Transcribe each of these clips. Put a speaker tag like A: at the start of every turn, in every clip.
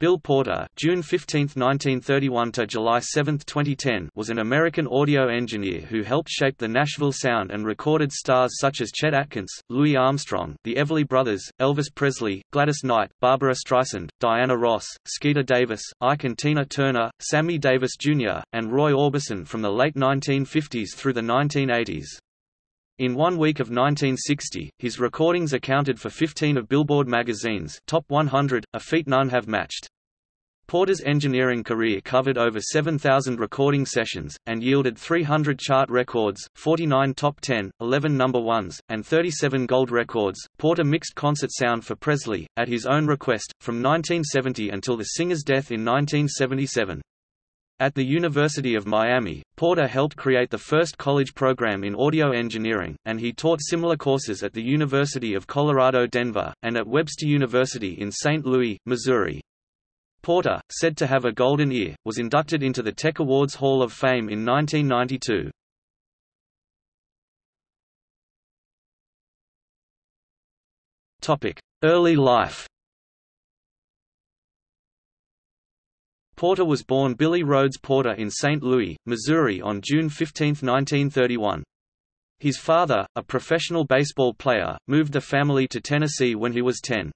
A: Bill Porter June 15, 1931 to July 7, 2010 was an American audio engineer who helped shape the Nashville sound and recorded stars such as Chet Atkins, Louis Armstrong, the Everly Brothers, Elvis Presley, Gladys Knight, Barbra Streisand, Diana Ross, Skeeter Davis, Ike and Tina Turner, Sammy Davis Jr., and Roy Orbison from the late 1950s through the 1980s. In one week of 1960, his recordings accounted for 15 of Billboard magazine's Top 100, a feat none have matched. Porter's engineering career covered over 7,000 recording sessions, and yielded 300 chart records, 49 top 10, 11 number ones, and 37 gold records. Porter mixed concert sound for Presley, at his own request, from 1970 until the singer's death in 1977. At the University of Miami, Porter helped create the first college program in audio engineering, and he taught similar courses at the University of Colorado Denver, and at Webster University in St. Louis, Missouri. Porter, said to have a golden ear, was inducted into the Tech Awards Hall of Fame in 1992. Early life Porter was born Billy Rhodes Porter in St. Louis, Missouri on June 15, 1931. His father, a professional baseball player, moved the family to Tennessee when he was 10.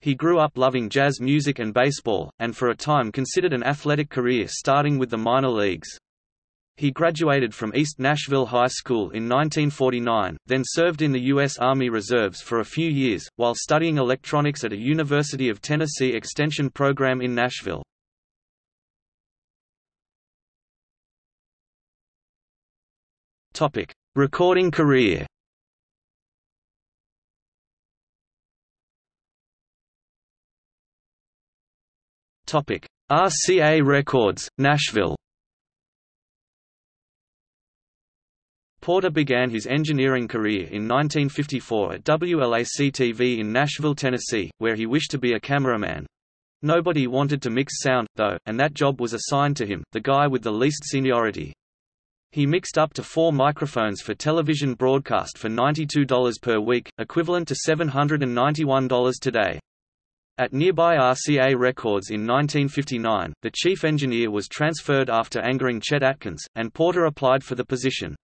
A: He grew up loving jazz music and baseball, and for a time considered an athletic career starting with the minor leagues. He graduated from East Nashville High School in 1949, then served in the U.S. Army Reserves for a few years, while studying electronics at a University of Tennessee extension program in Nashville. Topic: Recording career. Topic: RCA Records, Nashville. Porter began his engineering career in 1954 at WLAC-TV in Nashville, Tennessee, where he wished to be a cameraman. Nobody wanted to mix sound, though, and that job was assigned to him, the guy with the least seniority. He mixed up to four microphones for television broadcast for $92 per week, equivalent to $791 today. At nearby RCA Records in 1959, the chief engineer was transferred after angering Chet Atkins, and Porter applied for the position.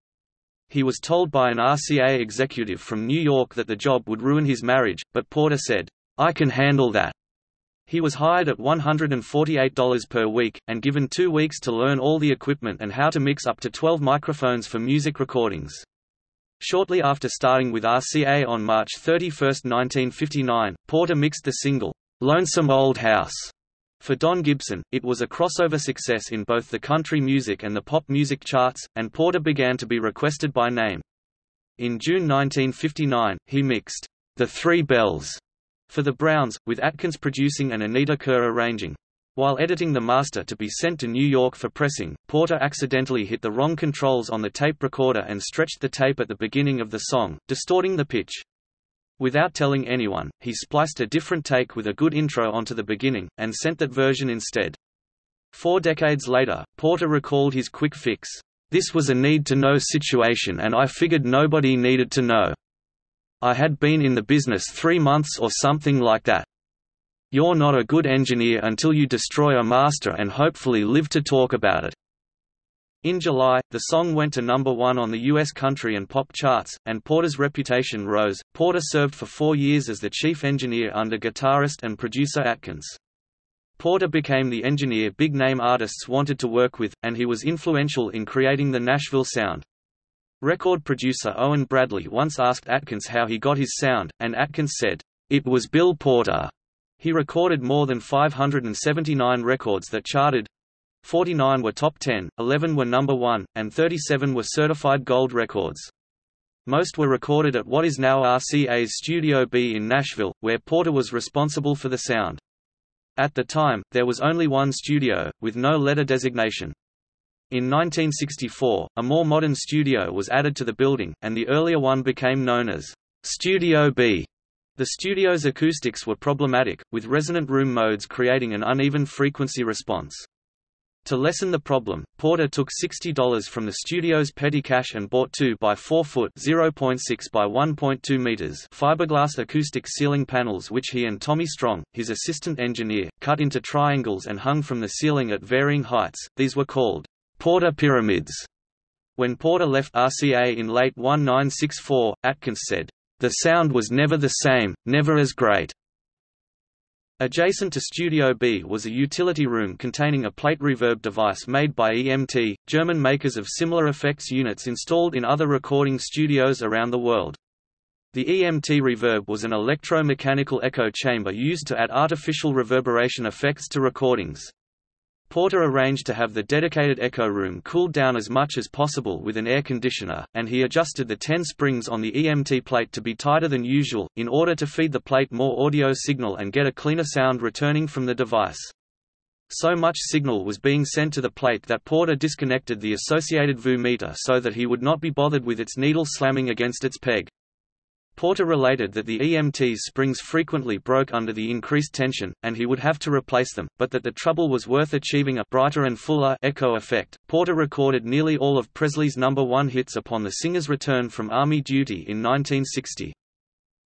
A: He was told by an RCA executive from New York that the job would ruin his marriage, but Porter said, I can handle that. He was hired at $148 per week, and given two weeks to learn all the equipment and how to mix up to 12 microphones for music recordings. Shortly after starting with RCA on March 31, 1959, Porter mixed the single, "'Lonesome Old House' For Don Gibson, it was a crossover success in both the country music and the pop music charts, and Porter began to be requested by name. In June 1959, he mixed, "'The Three Bells' for the Browns, with Atkins producing and Anita Kerr arranging. While editing the master to be sent to New York for pressing, Porter accidentally hit the wrong controls on the tape recorder and stretched the tape at the beginning of the song, distorting the pitch. Without telling anyone, he spliced a different take with a good intro onto the beginning, and sent that version instead. Four decades later, Porter recalled his quick fix. This was a need-to-know situation and I figured nobody needed to know. I had been in the business three months or something like that. You're not a good engineer until you destroy a master and hopefully live to talk about it. In July, the song went to number one on the U.S. country and pop charts, and Porter's reputation rose. Porter served for four years as the chief engineer under guitarist and producer Atkins. Porter became the engineer big name artists wanted to work with, and he was influential in creating the Nashville sound. Record producer Owen Bradley once asked Atkins how he got his sound, and Atkins said, "It was Bill Porter." He recorded more than 579 records that charted. 49 were top 10, 11 were number 1, and 37 were certified gold records. Most were recorded at what is now RCA's Studio B in Nashville, where Porter was responsible for the sound. At the time, there was only one studio, with no letter designation. In 1964, a more modern studio was added to the building, and the earlier one became known as Studio B. The studio's acoustics were problematic, with resonant room modes creating an uneven frequency response. To lessen the problem, Porter took $60 from the studio's petty cash and bought 2 by 4 foot (0.6 by 1.2 meters) fiberglass acoustic ceiling panels which he and Tommy Strong, his assistant engineer, cut into triangles and hung from the ceiling at varying heights. These were called Porter pyramids. When Porter left RCA in late 1964, Atkins said, "The sound was never the same, never as great." Adjacent to Studio B was a utility room containing a plate reverb device made by EMT, German makers of similar effects units installed in other recording studios around the world. The EMT reverb was an electro-mechanical echo chamber used to add artificial reverberation effects to recordings. Porter arranged to have the dedicated echo room cooled down as much as possible with an air conditioner, and he adjusted the 10 springs on the EMT plate to be tighter than usual, in order to feed the plate more audio signal and get a cleaner sound returning from the device. So much signal was being sent to the plate that Porter disconnected the associated VU meter so that he would not be bothered with its needle slamming against its peg. Porter related that the EMT's springs frequently broke under the increased tension, and he would have to replace them, but that the trouble was worth achieving a brighter and fuller echo effect. Porter recorded nearly all of Presley's number one hits upon the singer's return from Army duty in 1960.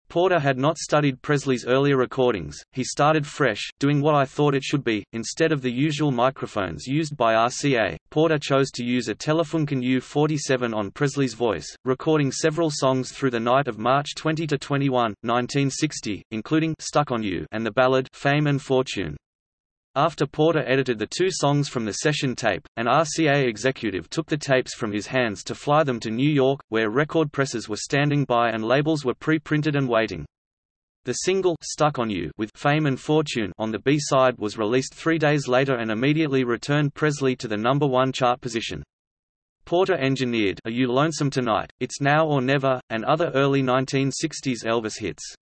A: Porter had not studied Presley's earlier recordings, he started fresh, doing what I thought it should be. Instead of the usual microphones used by RCA, Porter chose to use a Telefunken U-47 on Presley's voice, recording several songs through the night of March 20 to 21, 1960, including Stuck on You and the ballad Fame and Fortune. After Porter edited the two songs from the session tape, an RCA executive took the tapes from his hands to fly them to New York, where record presses were standing by and labels were pre-printed and waiting. The single Stuck on You with Fame and Fortune on the B-side was released three days later and immediately returned Presley to the number one chart position. Porter engineered Are You Lonesome Tonight, It's Now or Never, and other early 1960s Elvis hits.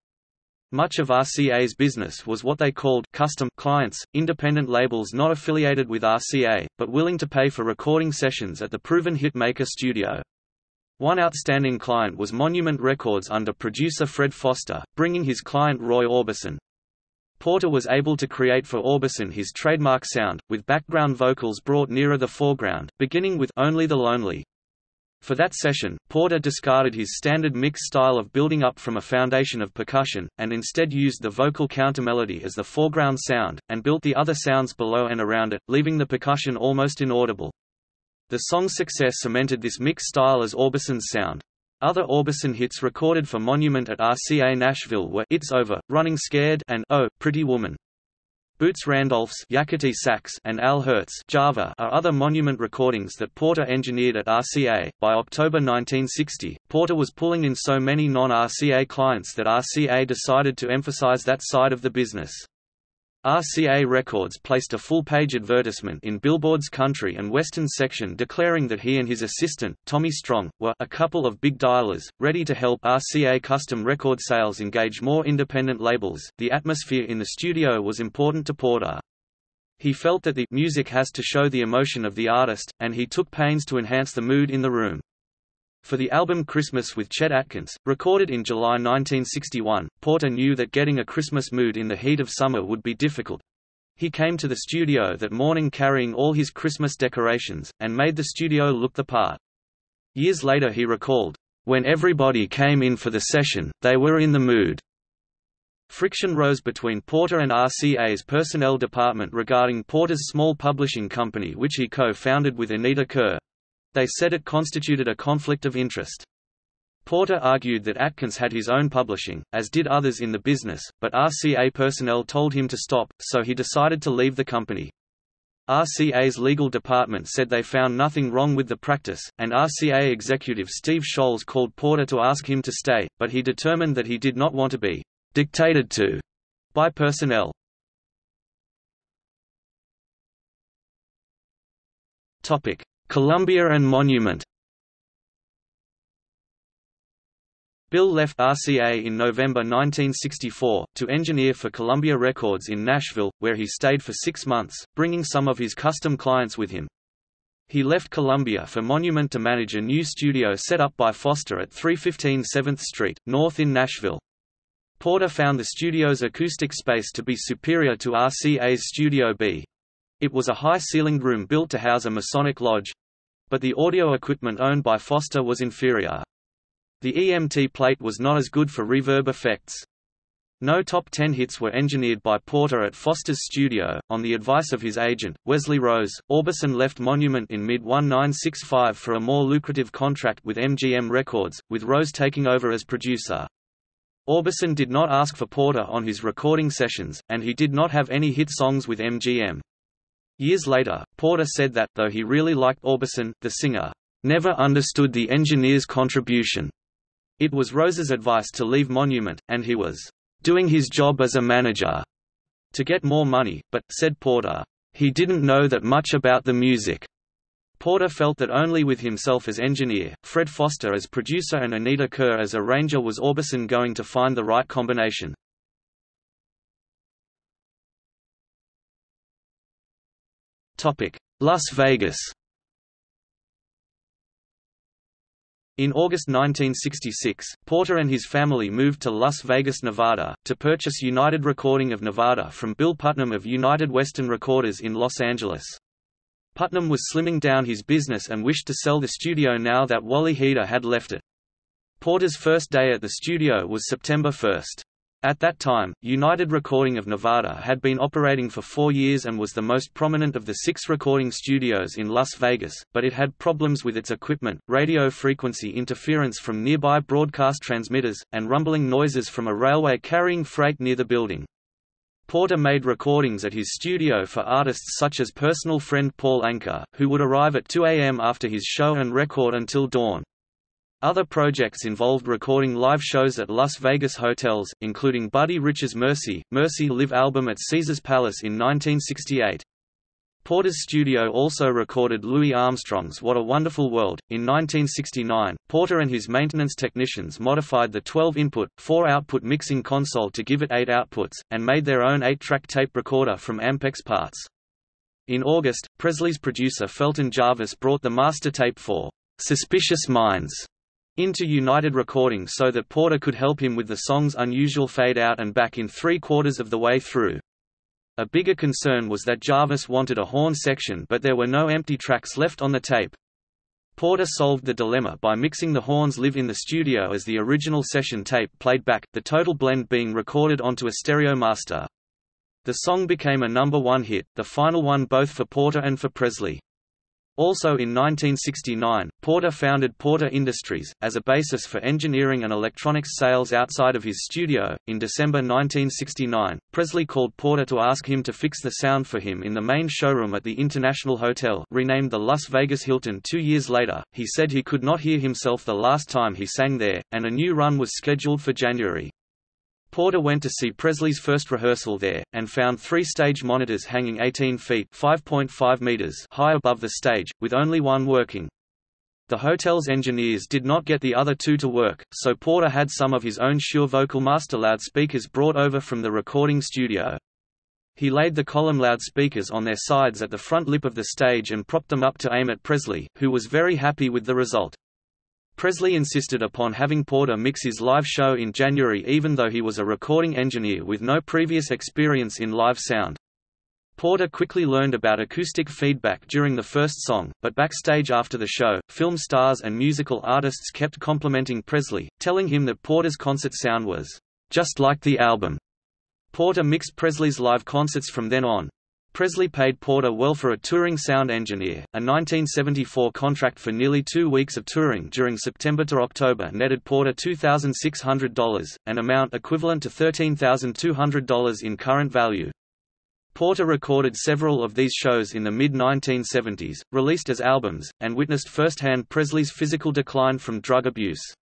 A: Much of RCA's business was what they called custom clients, independent labels not affiliated with RCA, but willing to pay for recording sessions at the proven hitmaker studio. One outstanding client was Monument Records under producer Fred Foster, bringing his client Roy Orbison. Porter was able to create for Orbison his trademark sound, with background vocals brought nearer the foreground, beginning with Only the Lonely. For that session, Porter discarded his standard mix style of building up from a foundation of percussion, and instead used the vocal countermelody as the foreground sound, and built the other sounds below and around it, leaving the percussion almost inaudible. The song's success cemented this mix style as Orbison's sound. Other Orbison hits recorded for Monument at RCA Nashville were It's Over, Running Scared and Oh, Pretty Woman. Boots Randolph's Yakety Sax and Al Hirt's Java are other monument recordings that Porter engineered at RCA. By October 1960, Porter was pulling in so many non-RCA clients that RCA decided to emphasize that side of the business. RCA Records placed a full-page advertisement in Billboard's country and western section declaring that he and his assistant, Tommy Strong, were a couple of big dialers, ready to help RCA custom record sales engage more independent labels. The atmosphere in the studio was important to Porter. He felt that the music has to show the emotion of the artist, and he took pains to enhance the mood in the room. For the album Christmas with Chet Atkins, recorded in July 1961, Porter knew that getting a Christmas mood in the heat of summer would be difficult. He came to the studio that morning carrying all his Christmas decorations, and made the studio look the part. Years later he recalled, "...when everybody came in for the session, they were in the mood." Friction rose between Porter and RCA's personnel department regarding Porter's small publishing company which he co-founded with Anita Kerr, they said it constituted a conflict of interest. Porter argued that Atkins had his own publishing, as did others in the business, but RCA personnel told him to stop, so he decided to leave the company. RCA's legal department said they found nothing wrong with the practice, and RCA executive Steve Sholes called Porter to ask him to stay, but he determined that he did not want to be dictated to by personnel. Topic: Columbia and Monument Bill left RCA in November 1964, to engineer for Columbia Records in Nashville, where he stayed for six months, bringing some of his custom clients with him. He left Columbia for Monument to manage a new studio set up by Foster at 315 7th Street, North in Nashville. Porter found the studio's acoustic space to be superior to RCA's Studio B. It was a high-ceilinged room built to house a Masonic lodge, but the audio equipment owned by Foster was inferior. The EMT plate was not as good for reverb effects. No top ten hits were engineered by Porter at Foster's studio. On the advice of his agent, Wesley Rose, Orbison left Monument in mid-1965 for a more lucrative contract with MGM Records, with Rose taking over as producer. Orbison did not ask for Porter on his recording sessions, and he did not have any hit songs with MGM. Years later, Porter said that, though he really liked Orbison, the singer, "...never understood the engineer's contribution." It was Rose's advice to leave Monument, and he was doing his job as a manager to get more money, but, said Porter, he didn't know that much about the music. Porter felt that only with himself as engineer, Fred Foster as producer and Anita Kerr as arranger was Orbison going to find the right combination. Las Vegas In August 1966, Porter and his family moved to Las Vegas, Nevada, to purchase United Recording of Nevada from Bill Putnam of United Western Recorders in Los Angeles. Putnam was slimming down his business and wished to sell the studio now that Wally Heider had left it. Porter's first day at the studio was September 1. At that time, United Recording of Nevada had been operating for four years and was the most prominent of the six recording studios in Las Vegas, but it had problems with its equipment, radio frequency interference from nearby broadcast transmitters, and rumbling noises from a railway carrying freight near the building. Porter made recordings at his studio for artists such as personal friend Paul Anka, who would arrive at 2 a.m. after his show and record until dawn. Other projects involved recording live shows at Las Vegas hotels, including Buddy Rich's Mercy, Mercy Live album at Caesars Palace in 1968. Porter's studio also recorded Louis Armstrong's What a Wonderful World. In 1969, Porter and his maintenance technicians modified the 12-input, 4-output mixing console to give it 8 outputs, and made their own 8-track tape recorder from Ampex parts. In August, Presley's producer Felton Jarvis brought the master tape for Suspicious Minds into United Recording so that Porter could help him with the song's unusual fade-out and back in three-quarters of the way through. A bigger concern was that Jarvis wanted a horn section but there were no empty tracks left on the tape. Porter solved the dilemma by mixing the horns live in the studio as the original session tape played back, the total blend being recorded onto a stereo master. The song became a number one hit, the final one both for Porter and for Presley. Also in 1969, Porter founded Porter Industries, as a basis for engineering and electronics sales outside of his studio. In December 1969, Presley called Porter to ask him to fix the sound for him in the main showroom at the International Hotel, renamed the Las Vegas Hilton two years later. He said he could not hear himself the last time he sang there, and a new run was scheduled for January. Porter went to see Presley's first rehearsal there, and found three stage monitors hanging 18 feet meters high above the stage, with only one working. The hotel's engineers did not get the other two to work, so Porter had some of his own Shure Vocal Master loudspeakers brought over from the recording studio. He laid the column loudspeakers on their sides at the front lip of the stage and propped them up to aim at Presley, who was very happy with the result. Presley insisted upon having Porter mix his live show in January even though he was a recording engineer with no previous experience in live sound. Porter quickly learned about acoustic feedback during the first song, but backstage after the show, film stars and musical artists kept complimenting Presley, telling him that Porter's concert sound was just like the album. Porter mixed Presley's live concerts from then on, Presley paid Porter well for a touring sound engineer. A 1974 contract for nearly two weeks of touring during September to October netted Porter $2,600, an amount equivalent to $13,200 in current value. Porter recorded several of these shows in the mid-1970s, released as albums, and witnessed firsthand Presley's physical decline from drug abuse.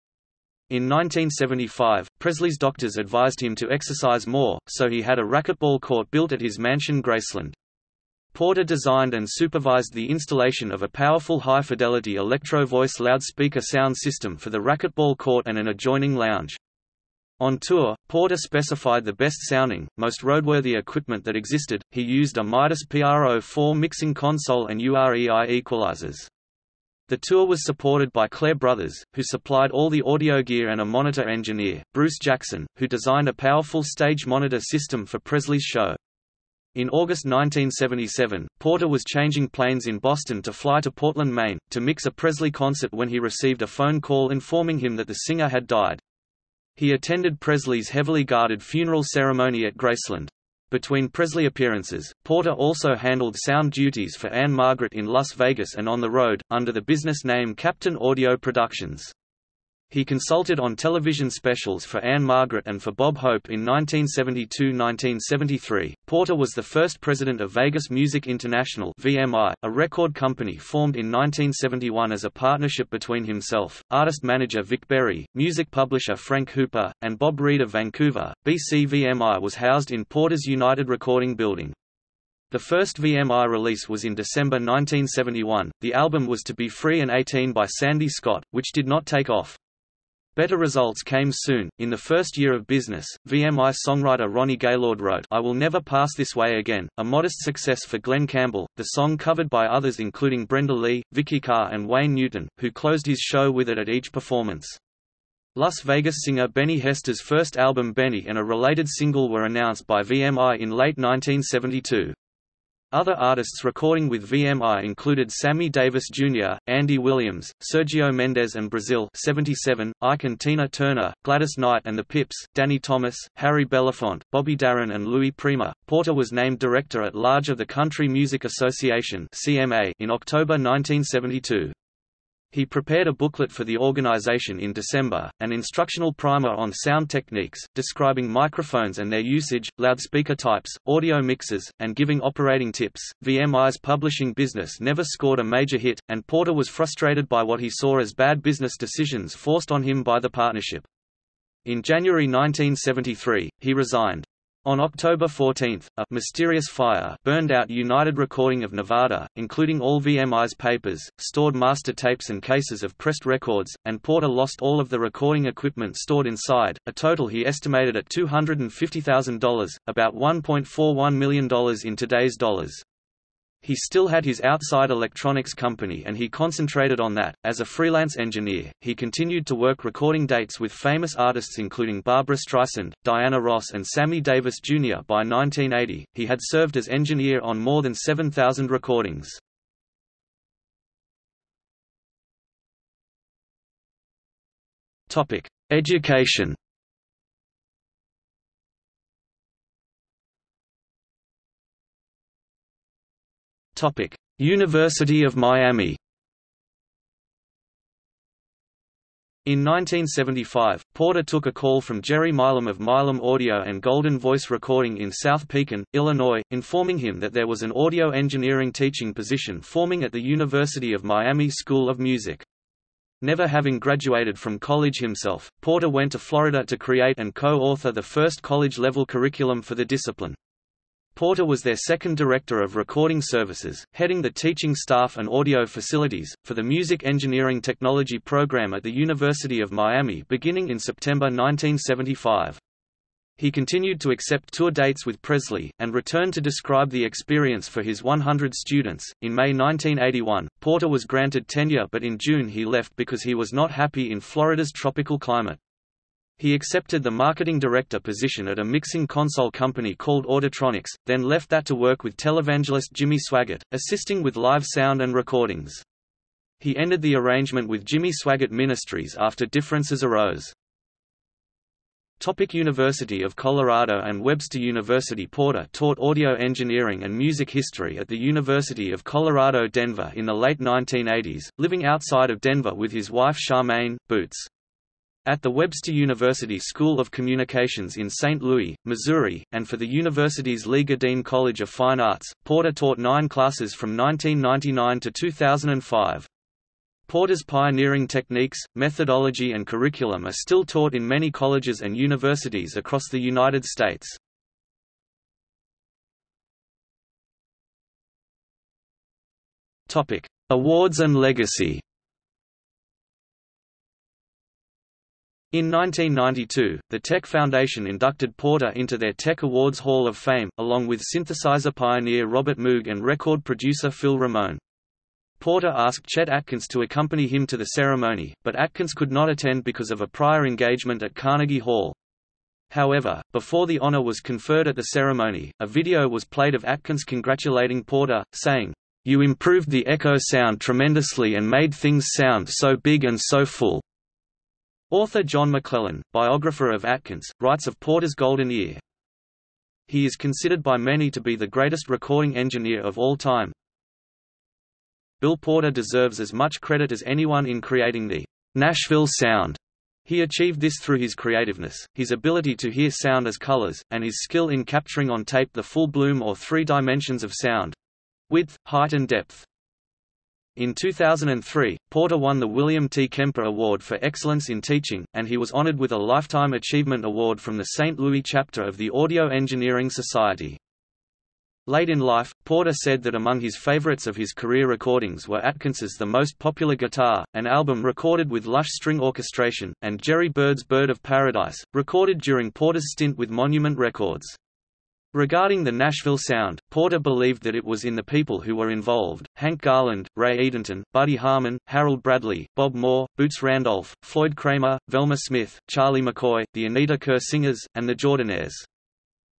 A: In 1975, Presley's doctors advised him to exercise more, so he had a racquetball court built at his mansion Graceland. Porter designed and supervised the installation of a powerful high-fidelity electro-voice loudspeaker sound system for the racquetball court and an adjoining lounge. On tour, Porter specified the best-sounding, most roadworthy equipment that existed. He used a Midas PRO-4 mixing console and UREI equalizers. The tour was supported by Clair Brothers, who supplied all the audio gear and a monitor engineer, Bruce Jackson, who designed a powerful stage monitor system for Presley's show. In August 1977, Porter was changing planes in Boston to fly to Portland, Maine, to mix a Presley concert when he received a phone call informing him that the singer had died. He attended Presley's heavily guarded funeral ceremony at Graceland. Between Presley appearances, Porter also handled sound duties for Ann-Margret in Las Vegas and on the road, under the business name Captain Audio Productions. He consulted on television specials for Ann-Margret and for Bob Hope in 1972–1973. Porter was the first president of Vegas Music International (VMI), a record company formed in 1971 as a partnership between himself, artist-manager Vic Berry, music publisher Frank Hooper, and Bob Reed of Vancouver. BC VMI was housed in Porter's United Recording Building. The first VMI release was in December 1971. The album was To Be Free and 18 by Sandy Scott, which did not take off. Better results came soon. In the first year of business, VMI songwriter Ronnie Gaylord wrote I Will Never Pass This Way Again, a modest success for Glen Campbell, the song covered by others including Brenda Lee, Vikki Carr and Wayne Newton, who closed his show with it at each performance. Las Vegas singer Benny Hester's first album Benny and a related single were announced by VMI in late 1972. Other artists recording with VMI included Sammy Davis Jr., Andy Williams, Sergio Mendes and Brazil 77, Ike and Tina Turner, Gladys Knight and the Pips, Danny Thomas, Harry Belafonte, Bobby Darin and Louis Prima. Porter was named Director at Large of the Country Music Association in October 1972. He prepared a booklet for the organization in December, an instructional primer on sound techniques, describing microphones and their usage, loudspeaker types, audio mixes, and giving operating tips. VMI's publishing business never scored a major hit, and Porter was frustrated by what he saw as bad business decisions forced on him by the partnership. In January 1973, he resigned. On October 14, a mysterious fire burned out United Recording of Nevada, including all VMI's papers, stored master tapes and cases of pressed records, and Porter lost all of the recording equipment stored inside, a total he estimated at $250,000, about $1.41 million in today's dollars. He still had his outside electronics company and he concentrated on that. As a freelance engineer, he continued to work recording dates with famous artists including Barbra Streisand, Diana Ross, and Sammy Davis Jr. By 1980, he had served as engineer on more than 7,000 recordings. Topic: Education. Topic: University of Miami. In 1975, Porter took a call from Jerry Milam of Milam Audio and Golden Voice Recording in South Pekin, Illinois, informing him that there was an audio engineering teaching position forming at the University of Miami School of Music. Never having graduated from college himself, Porter went to Florida to create and co-author the first college-level curriculum for the discipline. Porter was their second director of recording services, heading the teaching staff and audio facilities, for the Music Engineering Technology program at the University of Miami beginning in September 1975. He continued to accept tour dates with Presley, and returned to describe the experience for his 100 students. In May 1981, Porter was granted tenure but in June he left because he was not happy in Florida's tropical climate. He accepted the marketing director position at a mixing console company called Auditronics, then left that to work with televangelist Jimmy Swaggart, assisting with live sound and recordings. He ended the arrangement with Jimmy Swaggart Ministries after differences arose. Topic University of Colorado and Webster University Porter taught audio engineering and music history at the University of Colorado Denver in the late 1980s, living outside of Denver with his wife Charmaine, Boots. At the Webster University School of Communications in St. Louis, Missouri, and for the university's Leigh Gerdine College of Fine Arts, Porter taught nine classes from 1999 to 2005. Porter's pioneering techniques, methodology and curriculum are still taught in many colleges and universities across the United States. Awards and legacy In 1992, the Tech Foundation inducted Porter into their Tech Awards Hall of Fame, along with synthesizer pioneer Robert Moog and record producer Phil Ramone. Porter asked Chet Atkins to accompany him to the ceremony, but Atkins could not attend because of a prior engagement at Carnegie Hall. However, before the honor was conferred at the ceremony, a video was played of Atkins congratulating Porter, saying, "'You improved the echo sound tremendously and made things sound so big and so full." Author John McClellan, biographer of Atkins, writes of Porter's golden ear. He is considered by many to be the greatest recording engineer of all time. Bill Porter deserves as much credit as anyone in creating the Nashville sound. He achieved this through his creativeness, his ability to hear sound as colors, and his skill in capturing on tape the full bloom or three dimensions of sound—width, height and depth. In 2003, Porter won the William T. Kemper Award for Excellence in Teaching, and he was honored with a Lifetime Achievement Award from the St. Louis chapter of the Audio Engineering Society. Late in life, Porter said that among his favorites of his career recordings were Atkins's The Most Popular Guitar, an album recorded with lush string orchestration, and Jerry Byrd's Byrd of Paradise, recorded during Porter's stint with Monument Records. Regarding the Nashville sound, Porter believed that it was in the people who were involved, Hank Garland, Ray Edenton, Buddy Harman, Harold Bradley, Bob Moore, Boots Randolph, Floyd Cramer, Velma Smith, Charlie McCoy, the Anita Kerr Singers, and the Jordanaires.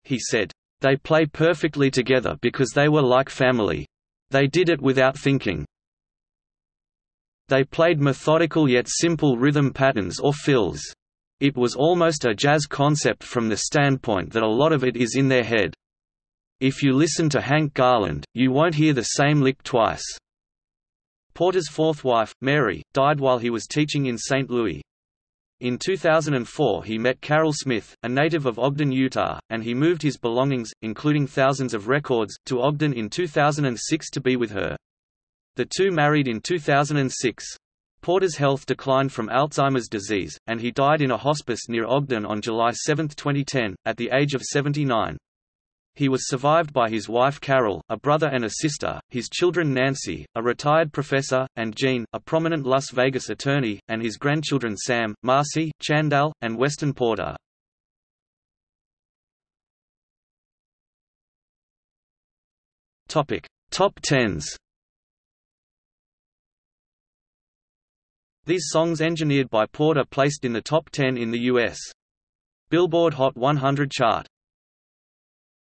A: He said, they play perfectly together because they were like family. They did it without thinking. They played methodical yet simple rhythm patterns or fills. It was almost a jazz concept from the standpoint that a lot of it is in their head. If you listen to Hank Garland, you won't hear the same lick twice. Porter's fourth wife, Mary, died while he was teaching in St. Louis. In 2004 he met Carol Smith, a native of Ogden, Utah, and he moved his belongings, including thousands of records, to Ogden in 2006 to be with her. The two married in 2006. Porter's health declined from Alzheimer's disease, and he died in a hospice near Ogden on July 7, 2010, at the age of 79. He was survived by his wife Carol, a brother and a sister, his children Nancy, a retired professor, and Jean, a prominent Las Vegas attorney, and his grandchildren Sam, Marcy, Chandal, and Weston Porter. Topic: Top Tens. These songs engineered by Porter placed in the top 10 in the U.S. Billboard Hot 100 chart.